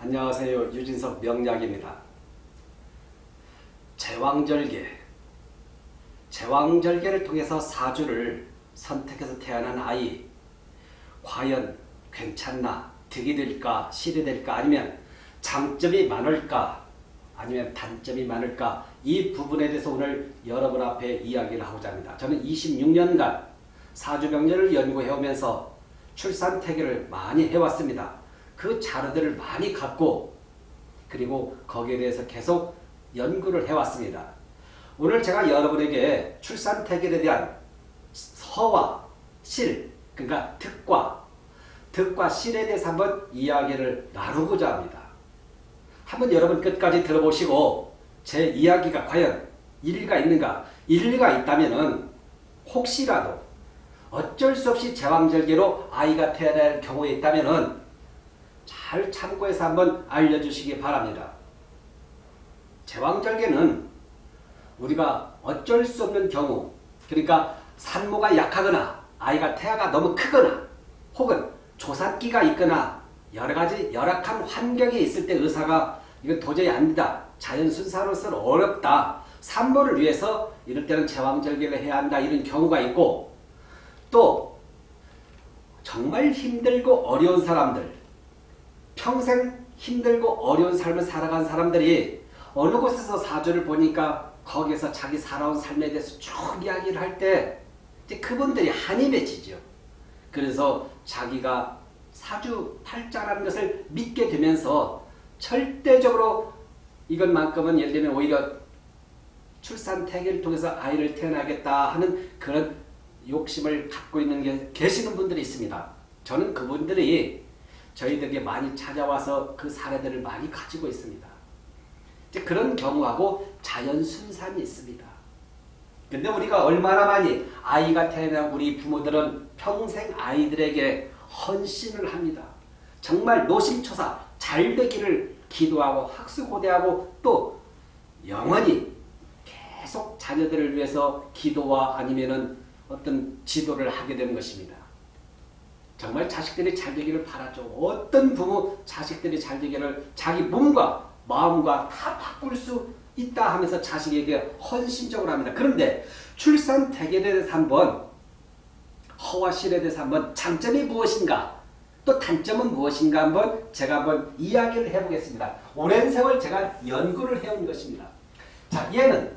안녕하세요. 유진석 명약입니다. 제왕절개 제왕절개를 통해서 사주를 선택해서 태어난 아이 과연 괜찮나? 득이 될까? 실이 될까? 아니면 장점이 많을까? 아니면 단점이 많을까? 이 부분에 대해서 오늘 여러분 앞에 이야기를 하고자 합니다. 저는 26년간 사주병렬을 연구해오면서 출산태계를 많이 해왔습니다. 그 자료들을 많이 갖고 그리고 거기에 대해서 계속 연구를 해왔습니다. 오늘 제가 여러분에게 출산태계에 대한 서와 실, 그러니까 득과 득과 실에 대해서 한번 이야기를 나누고자 합니다. 한번 여러분 끝까지 들어보시고 제 이야기가 과연 일리가 있는가 일리가 있다면 혹시라도 어쩔 수 없이 제왕절개로 아이가 태어날 경우에 있다면 잘 참고해서 한번 알려주시기 바랍니다. 제왕절개는 우리가 어쩔 수 없는 경우 그러니까 산모가 약하거나 아이가 태아가 너무 크거나 혹은 조산기가 있거나 여러가지 열악한 환경에 있을 때 의사가 이건 도저히 안 된다. 자연순사로서는 어렵다. 산모를 위해서 이럴 때는 제왕절개를 해야 한다. 이런 경우가 있고 또 정말 힘들고 어려운 사람들 평생 힘들고 어려운 삶을 살아간 사람들이 어느 곳에서 사주를 보니까 거기에서 자기 살아온 삶에 대해서 쭉 이야기를 할 때 그분들이 맺히죠. 그래서 자기가 사주 팔자라는 것을 믿게 되면서 절대적으로 이것만큼은 예를 들면 오히려 출산 태계를 통해서 아이를 태어나겠다 하는 그런 욕심을 갖고 있는 게 계시는 분들이 있습니다. 저는 그분들이 저희들에게 많이 찾아와서 그 사례들을 많이 가지고 있습니다. 그런 경우하고 자연 순산이 있습니다. 근데 우리가 얼마나 많이 아이가 태어난 우리 부모들은 평생 아이들에게 헌신을 합니다. 정말 노심초사 잘 되기를 기도하고 학수고대하고 또 영원히 계속 자녀들을 위해서 기도와 아니면은 어떤 지도를 하게 되는 것입니다. 정말 자식들이 잘 되기를 바라죠. 어떤 부모 자식들이 잘 되기를 자기 몸과 마음과 다 바꿀 수 있다 하면서 자식에게 헌신적으로 합니다. 그런데 출산 대계에 대해서 한번 허와 실에 대해서 한번 장점이 무엇인가 또 단점은 무엇인가 한번 제가 한번 이야기를 해보겠습니다. 오랜 세월 제가 연구를 해온 것입니다. 자 얘는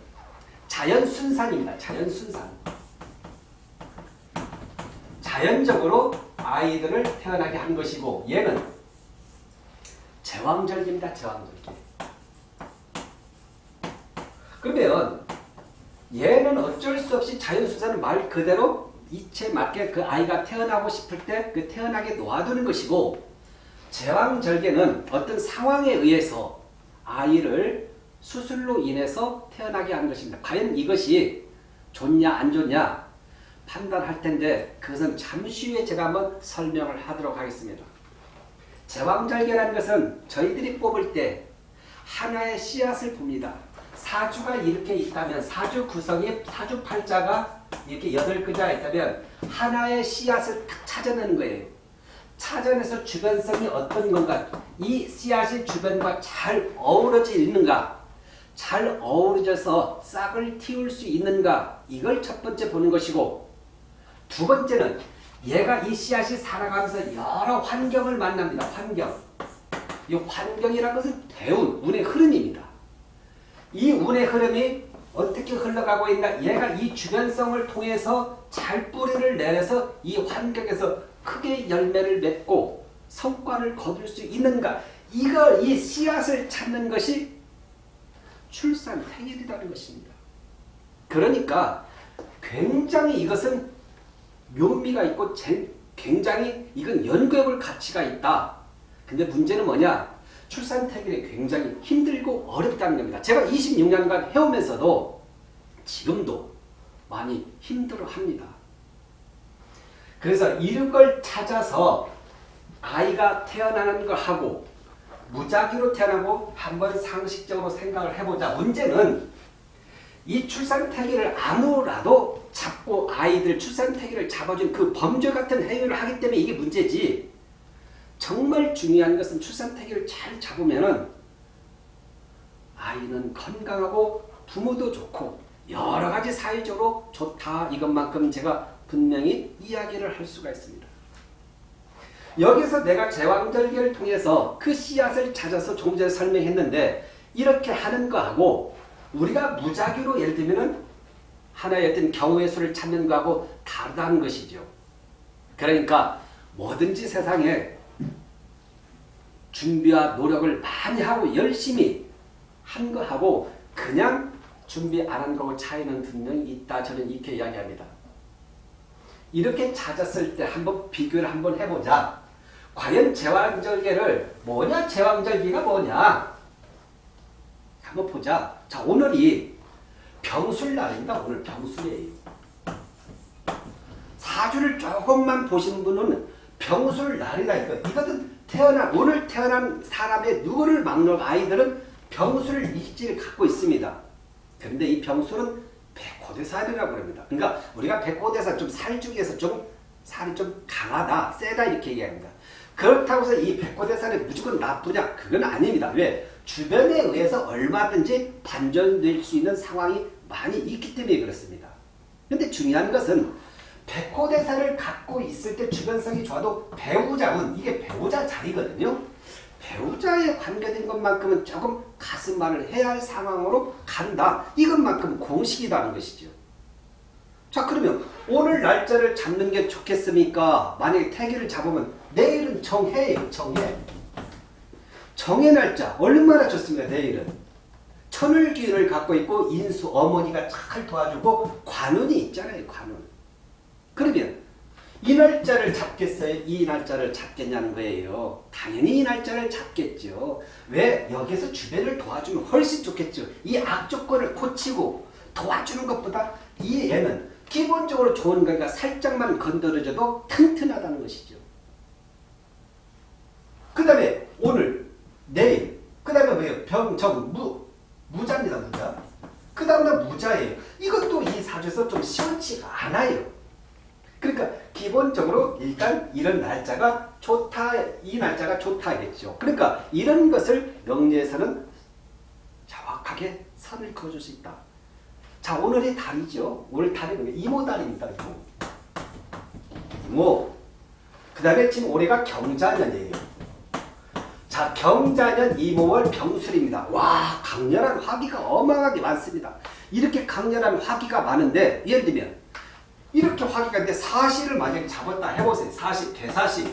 자연순산입니다. 자연순산. 자연적으로 아이들을 태어나게 한 것이고 얘는 제왕절개입니다. 제왕절개. 그러면 얘는 어쩔 수 없이 자연수사는 말 그대로 이체 맞게 그 아이가 태어나고 싶을 때 그 태어나게 놓아두는 것이고 제왕절개는 어떤 상황에 의해서 아이를 수술로 인해서 태어나게 한 것입니다. 과연 이것이 좋냐 안 좋냐 판단할 텐데 그것은 잠시 후에 제가 한번 설명을 하도록 하겠습니다. 제왕절개라는 것은 저희들이 뽑을 때 하나의 씨앗을 봅니다. 사주가 이렇게 있다면 사주 구성이 사주 팔자가 이렇게 여덟 글자가 있다면 하나의 씨앗을 딱 찾아내는 거예요. 찾아내서 주변성이 어떤 건가 이 씨앗이 주변과 잘 어우러져 있는가 잘 어우러져서 싹을 틔울 수 있는가 이걸 첫 번째 보는 것이고 두 번째는 얘가 이 씨앗이 살아가면서 여러 환경을 만납니다. 환경. 이 환경이라는 것은 대운, 운의 흐름입니다. 이 운의 흐름이 어떻게 흘러가고 있나 얘가 이 주변성을 통해서 잘 뿌리를 내서 이 환경에서 크게 열매를 맺고 성과를 거둘 수 있는가 이걸 이 씨앗을 찾는 것이 출산 행일이라는 것입니다. 그러니까 굉장히 이것은 묘미가 있고 굉장히 이건 연구해볼 가치가 있다. 근데 문제는 뭐냐? 출산 태길이 굉장히 힘들고 어렵다는 겁니다. 제가 26년간 해오면서도 지금도 많이 힘들어합니다. 그래서 이런 걸 찾아서 아이가 태어나는 걸 하고 무작위로 태어나고 한번 상식적으로 생각을 해보자. 문제는 이 출산태기를 아무라도 잡고 아이들 출산태기를 잡아준 그 범죄 같은 행위를 하기 때문에 이게 문제지 정말 중요한 것은 출산태기를 잘 잡으면은 아이는 건강하고 부모도 좋고 여러 가지 사회적으로 좋다 이것만큼 제가 분명히 이야기를 할 수가 있습니다. 여기서 내가 제왕절개를 통해서 그 씨앗을 찾아서 조금 전에 설명했는데 이렇게 하는 거하고 우리가 무작위로 예를 들면 하나의 어떤 경우의 수를 찾는 거하고 다르다는 것이죠. 그러니까 뭐든지 세상에 준비와 노력을 많이 하고 열심히 한 거하고 그냥 준비 안 한 거하고 차이는 분명히 있다. 저는 이렇게 이야기합니다. 이렇게 찾았을 때 한번 비교를 한번 해보자. 과연 제왕절개를 뭐냐? 제왕절개가 뭐냐? 한번 보자. 자 오늘이 병술 날입니다. 오늘 병술이에요. 사주를 조금만 보신 분은 병술 날이라니까. 이것은 태어난 오늘 태어난 사람의 누구를 막는 아이들은 병술 일지를 갖고 있습니다. 그런데 이 병술은 백호대살이라고 합니다. 그러니까 우리가 백호대살 좀 살 중에서 좀 살이 좀 강하다, 세다 이렇게 얘기합니다. 그렇다고 해서 이 백호대살이 무조건 나쁘냐? 그건 아닙니다. 왜? 주변에 의해서 얼마든지 반전될 수 있는 상황이 많이 있기 때문에 그렇습니다. 그런데 중요한 것은 백호대사를 갖고 있을 때 주변성이 좋아도 배우자는 이게 배우자 자리거든요. 배우자에 관계된 것만큼은 조금 가슴만을 해야 할 상황으로 간다. 이것만큼 공식이라는 것이죠. 자 그러면 오늘 날짜를 잡는 게 좋겠습니까? 만약에 태기를 잡으면 내일은 정해예요. 정해. 정해 날짜 얼마나 좋습니까? 내일은. 천을 기운을 갖고 있고 인수 어머니가 잘 도와주고 관운이 있잖아요. 관운. 그러면 이 날짜를 잡겠어요? 이 날짜를 잡겠냐는 거예요. 당연히 이 날짜를 잡겠죠. 왜? 여기서 주변을 도와주면 훨씬 좋겠죠. 이 악조건을 고치고 도와주는 것보다 이 애는 기본적으로 좋은 거니까 살짝만 건드려줘도 튼튼하다는 것이죠. 그 다음에 오늘, 내일, 그 다음에 뭐예요? 병, 정, 무, 무자입니다. 무자. 그 다음에 무자예요. 이것도 이 사주에서 좀 시원치가 않아요. 그러니까 기본적으로 일단 이런 날짜가 좋다, 이 날짜가 좋다겠죠. 그러니까 이런 것을 명리에서는 정확하게 선을 그어줄 수 있다. 자 오늘의 달이죠. 오늘 달이 이모달입니다. 이모. 이모. 그 다음에 지금 올해가 경자년이에요. 자 경자년 이모월 병술입니다. 와 강렬한 화기가 어마어마하게 많습니다. 이렇게 강렬한 화기가 많은데 예를 들면 이렇게 화기가 있는데 사시를 만약에 잡았다 해보세요. 사시, 대사시.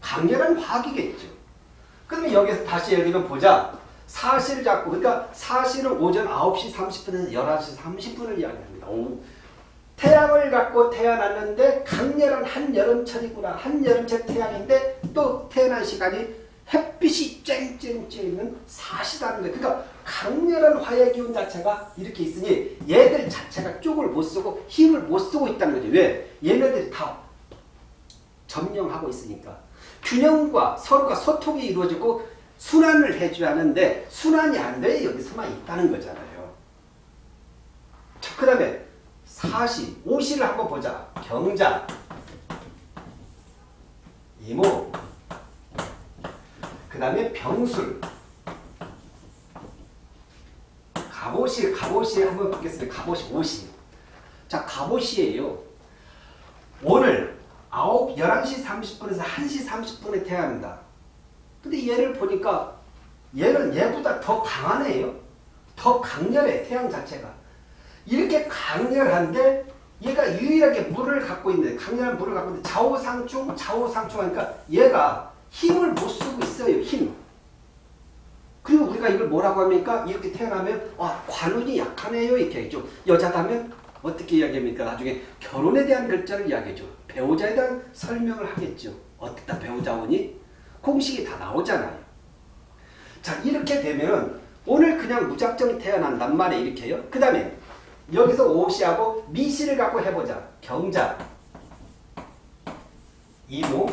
강렬한 화기겠죠. 그러면 여기서 다시 예를 들면 보자. 사시를 잡고 그러니까 사시는 오전 9시 30분에서 11시 30분을 이야기합니다. 오. 태양을 갖고 태어났는데 강렬한 한여름철이구나. 한여름철 태양인데 또 태어난 시간이 햇빛이 쨍쨍쨍 있는 사시다는 거예요. 그러니까 강렬한 화의 기운 자체가 이렇게 있으니 얘들 자체가 쪽을 못 쓰고 힘을 못 쓰고 있다는 거죠. 왜? 얘네들이 다 점령하고 있으니까. 균형과 서로가 소통이 이루어지고 순환을 해줘야 하는데 순환이 안 돼. 여기서만 있다는 거잖아요. 자, 그 다음에 사시, 오시를 한번 보자. 경자, 이모, 그 다음에 병술, 갑오시, 갑오시 한번 보겠습니다. 갑오시, 오시. 자, 갑오시예요. 오늘 9, 11시 30분에서 1시 30분에 태어납니다. 근데 얘를 보니까 얘는 얘보다 더 강하네요. 더 강렬해, 태양 자체가. 이렇게 강렬한데 얘가 유일하게 물을 갖고 있는데 강렬한 물을 갖고 있는데 좌우상충, 좌우상충 하니까 얘가 힘을 못 쓰고 있어요. 힘. 그리고 우리가 이걸 뭐라고 합니까? 이렇게 태어나면 아 관운이 약하네요 이렇게 하죠. 여자다면 어떻게 이야기합니까? 나중에 결혼에 대한 글자를 이야기해줘. 배우자에 대한 설명을 하겠죠. 어떻다 배우자원이? 공식이 다 나오잖아요. 자 이렇게 되면 오늘 그냥 무작정 태어난단 말이에요. 이렇게 요 그 다음에 여기서 오시하고 미시를 갖고 해보자. 경자, 이모,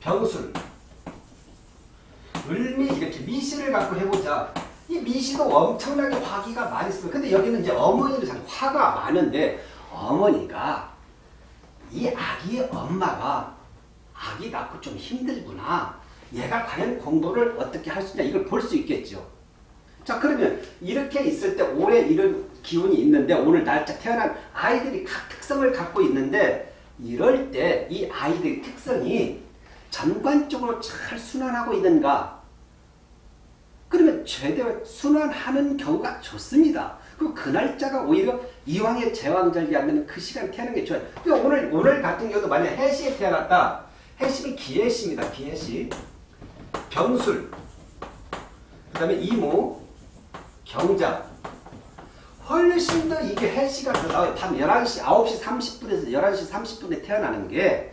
병술, 을미 이렇게 미시를 갖고 해보자. 이 미시도 엄청나게 화기가 많이 있어요. 근데 여기는 이제 어머니를 참 화가 많은데 어머니가 이 아기의 엄마가 아기 낳고 좀 힘들구나. 얘가 과연 공부를 어떻게 할 수 있냐 이걸 볼 수 있겠죠. 자 그러면 이렇게 있을 때 올해 이런 기운이 있는데 오늘 날짜 태어난 아이들이 각 특성을 갖고 있는데 이럴 때 이 아이들의 특성이 전반적으로 잘 순환하고 있는가 그러면 제대로 순환하는 경우가 좋습니다. 그리고 그 날짜가 오히려 이왕에 제왕절개하면 그 시간 태어나는 게 좋아요. 그러니까 오늘 오늘 같은 경우도 만약 해시에 태어났다. 해시는 기해시입니다. 기해시. 병술. 그 다음에 이모. 경자. 훨씬 더 이게 해시가. 밤 11시, 9시 30분에서 11시 30분에 태어나는 게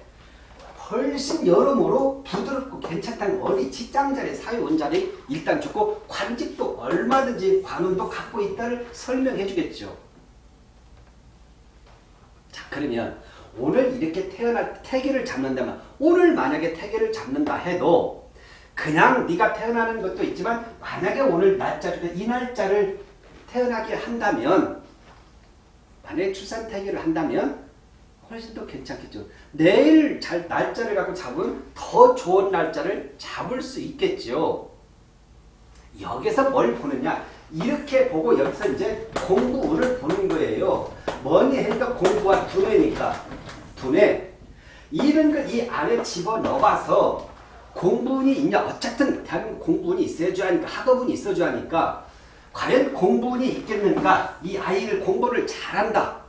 훨씬 여러모로 부드럽고 괜찮다는 어디 직장자리, 사회원자리 일단 좋고 관직도 얼마든지 관운도 갖고 있다를 설명해 주겠죠. 자 그러면 오늘 이렇게 태어날 태계를 잡는다면 오늘 만약에 태계를 잡는다 해도 그냥 네가 태어나는 것도 있지만 만약에 오늘 날짜 중에 이 날짜를 태어나게 한다면 만약에 출산 태계를 한다면 훨씬 더 괜찮겠죠. 내일 잘 날짜를 갖고 잡으면 더 좋은 날짜를 잡을 수 있겠죠. 여기서 뭘 보느냐 이렇게 보고 여기서 이제 공부운을 보는 거예요. 뭐니 해도 공부와 두뇌니까 두뇌 이런 걸 이 안에 집어넣어서 공부운이 있냐? 어쨌든 대한민국 공부운이 있어줘야 하니까 학업운이 있어줘야 하니까 과연 공부운이 있겠는가? 이 아이를 공부를 잘한다.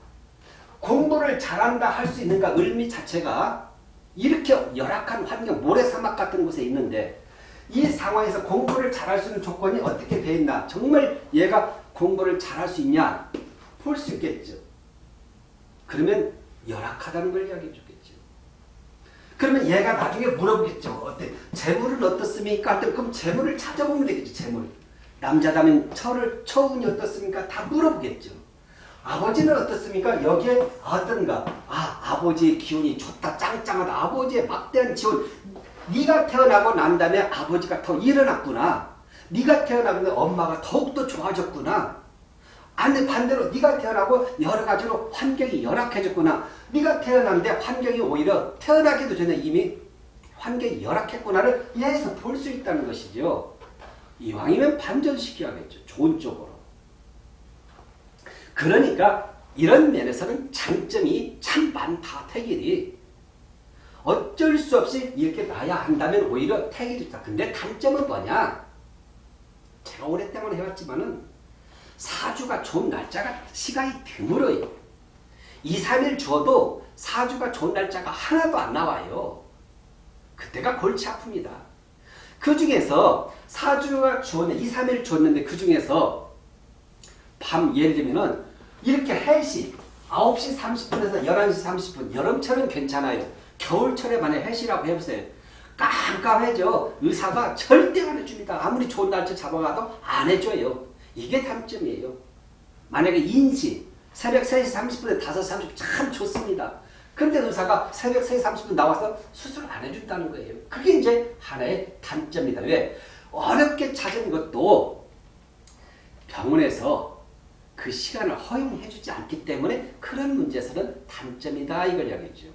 공부를 잘한다 할 수 있는가? 의미 자체가 이렇게 열악한 환경 모래사막 같은 곳에 있는데 이 상황에서 공부를 잘할 수 있는 조건이 어떻게 돼 있나? 정말 얘가 공부를 잘할 수 있냐? 볼 수 있겠죠. 그러면 열악하다는 걸 이야기해 주겠죠 그러면 얘가 나중에 물어보겠죠 어때 재물은 어떻습니까 그럼 재물을 찾아보면 되겠죠 재물 남자다면 처를 처운이 어떻습니까 다 물어보겠죠 아버지는 어떻습니까? 여기에 어떤가? 아, 아버지의 기운이 좋다, 짱짱하다. 아버지의 막대한 지원. 네가 태어나고 난 다음에 아버지가 더 일어났구나. 네가 태어나고 엄마가 더욱더 좋아졌구나. 아니 반대로 네가 태어나고 여러 가지로 환경이 열악해졌구나. 네가 태어났는데 환경이 오히려 태어나기도 전에 이미 환경이 열악했구나를 이해해서 볼 수 있다는 것이죠. 이왕이면 반전시켜야겠죠. 좋은 쪽으로. 그러니까 이런 면에서는 장점이 참 많다. 태길이. 어쩔 수 없이 이렇게 놔야 한다면 오히려 태길이 좋다. 근데 단점은 뭐냐? 제가 오랫동안 해왔지만은 사주가 좋은 날짜가 시간이 드물어요. 2, 3일 주어도 사주가 좋은 날짜가 하나도 안 나와요. 그때가 골치 아픕니다. 그 중에서 사주가 주었는데 2, 3일 주었는데 그 중에서 밤 예를 들면은 이렇게 해시 9시 30분에서 11시 30분 여름철은 괜찮아요. 겨울철에 만약 해시라고 해보세요. 깜깜해져. 의사가 절대 안 해줍니다. 아무리 좋은 날짜 잡아가도 안 해줘요. 이게 단점이에요. 만약에 인시 새벽 3시 30분에 5시 30분 참 좋습니다. 근데 의사가 새벽 3시 30분 나와서 수술 안 해준다는 거예요. 그게 이제 하나의 단점이다. 왜? 어렵게 찾은 것도 병원에서 그 시간을 허용해주지 않기 때문에 그런 문제에서는 단점이다 이걸 이야기죠.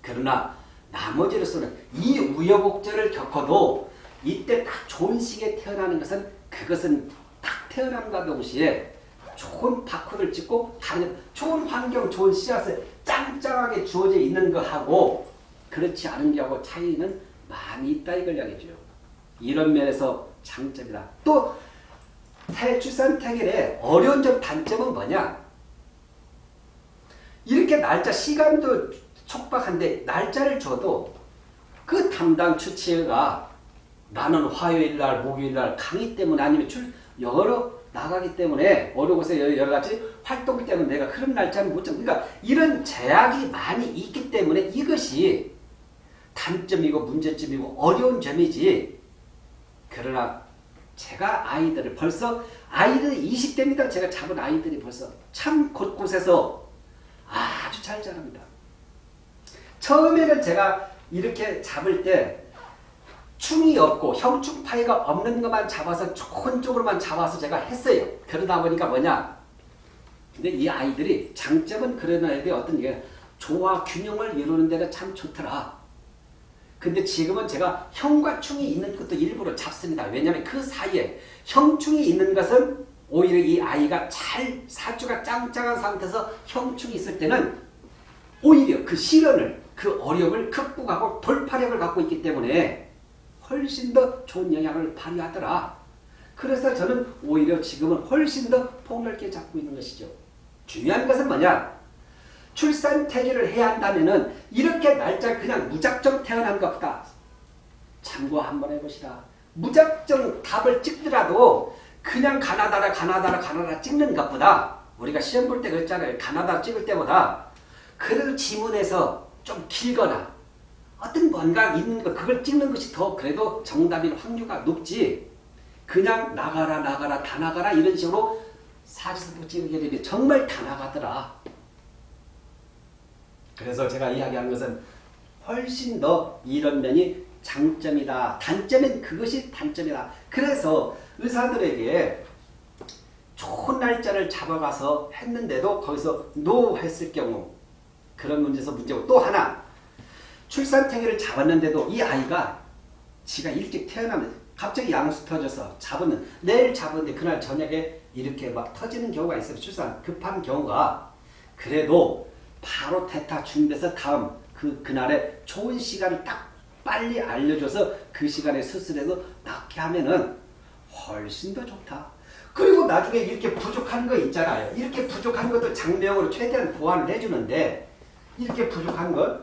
그러나 나머지로서는 이 우여곡절을 겪어도 이때 딱 좋은 시기에 태어나는 것은 그것은 딱 태어남과 동시에 좋은 파크를 찍고 좋은 환경, 좋은 씨앗을 짱짱하게 주어져 있는 거하고 그렇지 않은 게하고 차이는 많이 있다 이걸 이야기죠. 이런 면에서 장점이다. 또 탈출산 태결의 어려운 점 단점은 뭐냐? 이렇게 날짜 시간도 촉박한데 날짜를 줘도 그 담당 주치의가 나는 화요일날 목요일날 강의 때문에 아니면 출 여러 나가기 때문에 어느 곳에 여러 가지 활동 때문에 내가 그런 날짜는 못 잡. 그러니까 이런 제약이 많이 있기 때문에 이것이 단점이고 문제점이고 어려운 점이지. 그러나 제가 아이들을 벌써 아이들이 20대입니다. 제가 잡은 아이들이 벌써 참 곳곳에서 아주 잘 자랍니다. 처음에는 제가 이렇게 잡을 때 충이 없고 형충파이가 없는 것만 잡아서 좋은 쪽으로만 잡아서 제가 했어요. 그러다 보니까 뭐냐. 근데 이 아이들이 장점은 그런 아이들이 어떤 게 조화 균형을 이루는 데는 참 좋더라. 근데 지금은 제가 형과 충이 있는 것도 일부러 잡습니다. 왜냐하면 그 사이에 형충이 있는 것은 오히려 이 아이가 잘 사주가 짱짱한 상태에서 형충이 있을 때는 오히려 그 시련을 그 어려움을 극복하고 돌파력을 갖고 있기 때문에 훨씬 더 좋은 영향을 발휘하더라. 그래서 저는 오히려 지금은 훨씬 더 폭넓게 잡고 있는 것이죠. 중요한 것은 뭐냐? 출산 태기를 해야 한다면은 이렇게 날짜 그냥 무작정 태어난 것보다 참고 한번 해보시라. 무작정 답을 찍더라도 그냥 가나다라 가나다라 가나다라 찍는 것보다 우리가 시험 볼 때 그랬잖아요. 가나다라 찍을 때보다 그래도 지문에서 좀 길거나 어떤 뭔가 있는 거 그걸 찍는 것이 더 그래도 정답일 확률가 높지 그냥 나가라 나가라 다 나가라 이런 식으로 사진도 찍게 되면 정말 다 나가더라. 그래서 제가 이야기한 것은 훨씬 더 이런 면이 장점이다. 단점은 그것이 단점이다. 그래서 의사들에게 좋은 날짜를 잡아가서 했는데도 거기서 노 했을 경우 그런 문제에서 문제고 또 하나 출산 태기를 잡았는데도 이 아이가 지가 일찍 태어나면 갑자기 양수 터져서 잡으면 내일 잡았는데 그날 저녁에 이렇게 막 터지는 경우가 있어요. 출산 급한 경우가 그래도 바로 태타 준비해서 다음 그 그날에 좋은 시간을 딱 빨리 알려줘서 그 시간에 수술해서 낫게 하면은 훨씬 더 좋다. 그리고 나중에 이렇게 부족한 거 있잖아요. 이렇게 부족한 것도 장명으로 최대한 보완을 해주는데 이렇게 부족한 것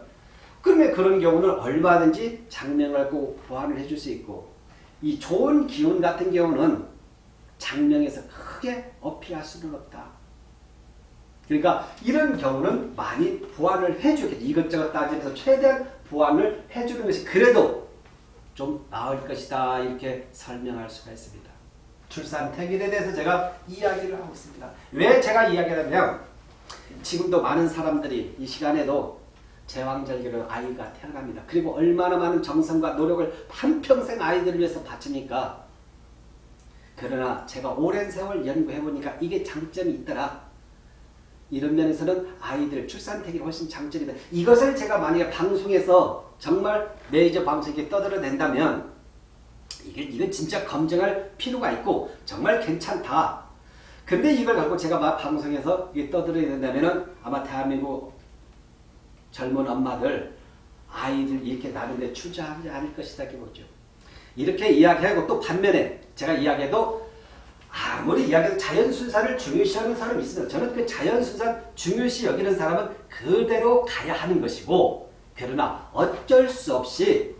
그러면 그런 경우는 얼마든지 장명하고 보완을 해줄 수 있고 이 좋은 기운 같은 경우는 장명에서 크게 어필할 수는 없다. 그러니까 이런 경우는 많이 보완을 해주겠죠. 이것저것 따지면서 최대한 보완을 해주는 것이 그래도 좀 나을 것이다 이렇게 설명할 수가 있습니다. 출산 태길에 대해서 제가 이야기를 하고 있습니다. 왜 제가 이야기를 하냐면 지금도 많은 사람들이 이 시간에도 제왕절개로 아이가 태어납니다. 그리고 얼마나 많은 정성과 노력을 한평생 아이들을 위해서 바칩니까? 그러나 제가 오랜 세월 연구해보니까 이게 장점이 있더라. 이런 면에서는 아이들 출산태기가 훨씬 장점이다. 이것을 제가 만약에 방송에서 정말 메이저 방송에 떠들어낸다면 이게 이건 진짜 검증할 필요가 있고 정말 괜찮다. 근데 이걸 갖고 제가 막 방송에서 떠들어야 된다면은 아마 대한민국 젊은 엄마들 아이들 이렇게 나는데 출자하지 않을 것이다 보죠. 이렇게 이야기하고 또 반면에 제가 이야기해도 아무리 이야기해도 자연순사를 중요시하는 사람이 있습니다. 저는 그 자연순사 중요시 여기는 사람은 그대로 가야 하는 것이고 그러나 어쩔 수 없이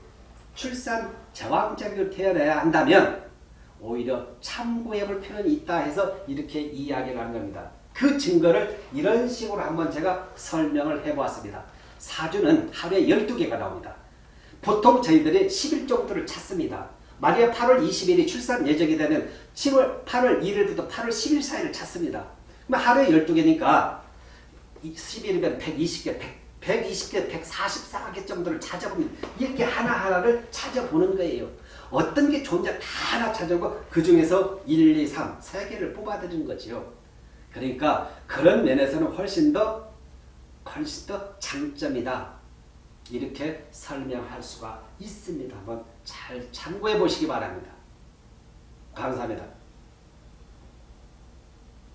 출산 제왕자격을 태어나야 한다면 오히려 참고해 볼 필요는 있다 해서 이렇게 이야기를 하는 겁니다. 그 증거를 이런 식으로 한번 제가 설명을 해보았습니다. 사주는 하루에 12개가 나옵니다. 보통 저희들이 10일 정도를 찾습니다. 만약에 8월 20일이 출산 예정이 되면 7월 8월 1일부터 8월 10일 사이를 찾습니다. 그럼 하루에 12개니까 10일이면 120개, 100, 120개, 144개 정도를 찾아보면 이렇게 하나하나를 찾아보는 거예요. 어떤 게 좋은지 다 하나 찾아보고 그 중에서 1, 2, 3, 3개를 뽑아드리는 거죠. 그러니까 그런 면에서는 훨씬 더 더 장점이다. 이렇게 설명할 수가 있습니다. 한번 잘 참고해 보시기 바랍니다. 감사합니다.